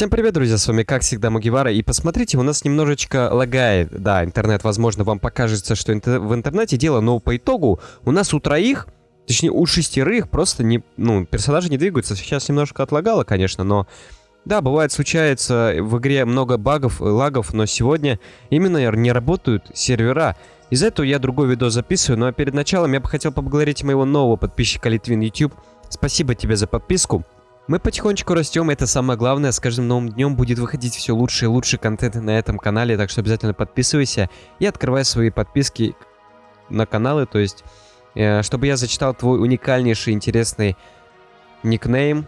Всем привет, друзья, с вами как всегда Мугивара, и посмотрите, у нас немножечко лагает, да, интернет, возможно, вам покажется, что интер в интернете дело, но по итогу у нас у троих, точнее у шестерых просто не, ну, персонажи не двигаются, сейчас немножко отлагало, конечно, но, да, бывает, случается в игре много багов, лагов, но сегодня именно не работают сервера, из-за этого я другой видос записываю, ну а перед началом я бы хотел поблагодарить моего нового подписчика Литвин YouTube, спасибо тебе за подписку, мы потихонечку растем, это самое главное. С каждым новым днем будет выходить все лучше и лучше контент на этом канале, так что обязательно подписывайся и открывай свои подписки на каналы, то есть, э, чтобы я зачитал твой уникальнейший, интересный никнейм.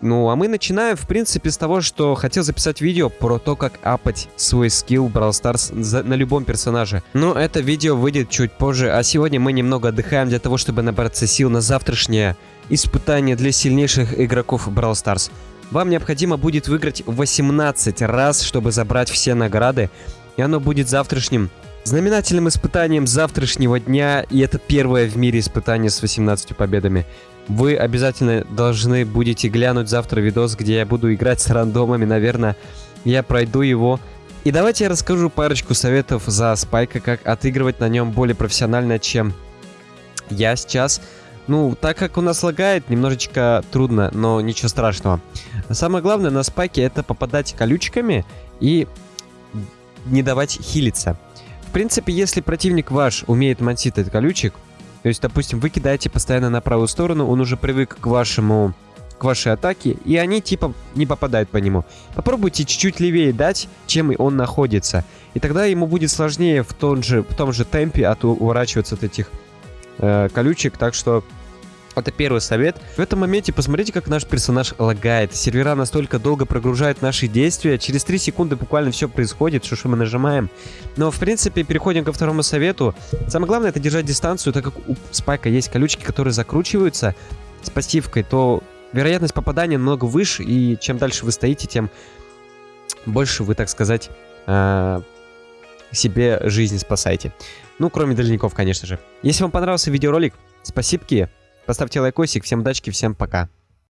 Ну, а мы начинаем, в принципе, с того, что хотел записать видео про то, как апать свой скилл Brawl Stars на любом персонаже. Но это видео выйдет чуть позже, а сегодня мы немного отдыхаем для того, чтобы набраться сил на завтрашнее испытание для сильнейших игроков Brawl Stars. Вам необходимо будет выиграть 18 раз, чтобы забрать все награды, и оно будет завтрашним знаменательным испытанием завтрашнего дня, и это первое в мире испытание с 18 победами. Вы обязательно должны будете глянуть завтра видос, где я буду играть с рандомами, наверное, я пройду его. И давайте я расскажу парочку советов за Спайка, как отыгрывать на нем более профессионально, чем я сейчас. Ну, так как у нас лагает, немножечко трудно, но ничего страшного. Самое главное на спайке это попадать колючками и не давать хилиться. В принципе, если противник ваш умеет мансить этот колючек, то есть, допустим, вы кидаете постоянно на правую сторону, он уже привык к вашему к вашей атаке, и они типа не попадают по нему. Попробуйте чуть-чуть левее дать, чем он находится. И тогда ему будет сложнее в том же, в том же темпе от уворачиваться от этих э, колючек. Так что это первый совет. В этом моменте посмотрите, как наш персонаж лагает. Сервера настолько долго прогружают наши действия. Через 3 секунды буквально все происходит, что, что мы нажимаем. Но, в принципе, переходим ко второму совету. Самое главное, это держать дистанцию, так как у спайка есть колючки, которые закручиваются с пассивкой, то вероятность попадания намного выше, и чем дальше вы стоите, тем больше вы, так сказать, э, себе жизнь спасаете. Ну, кроме дальников, конечно же. Если вам понравился видеоролик, спасибо. Поставьте лайкосик, всем удачки, всем пока.